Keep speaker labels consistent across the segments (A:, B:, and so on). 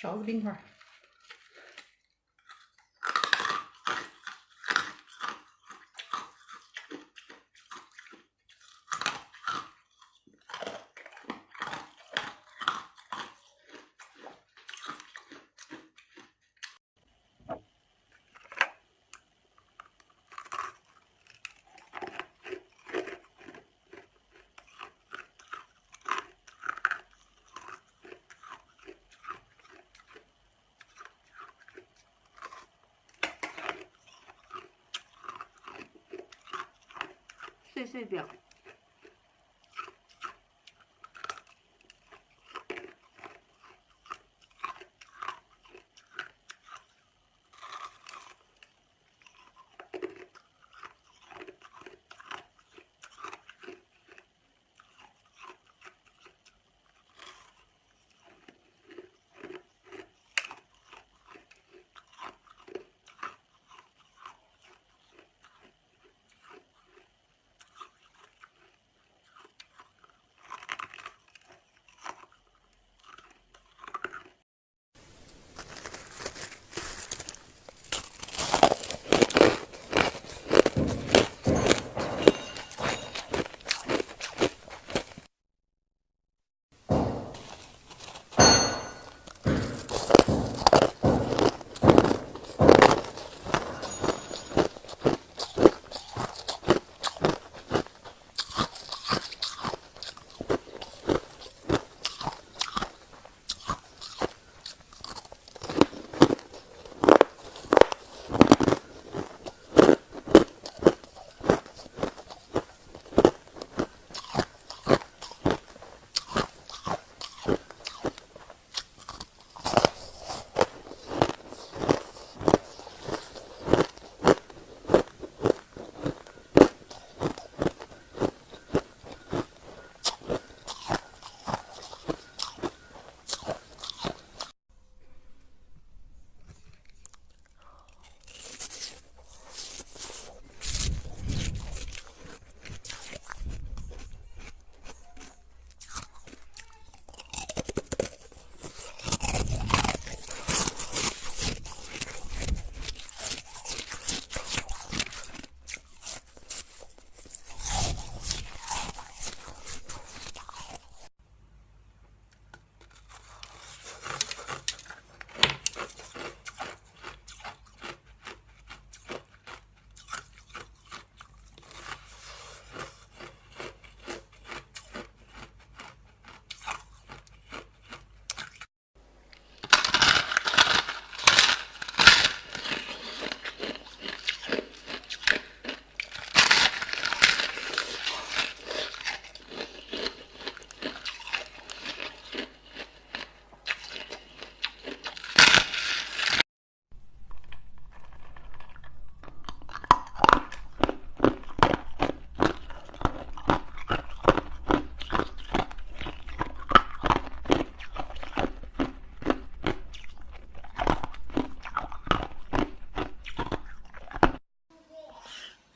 A: 勺子冰块。碎碎表。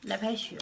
A: 来拍雪。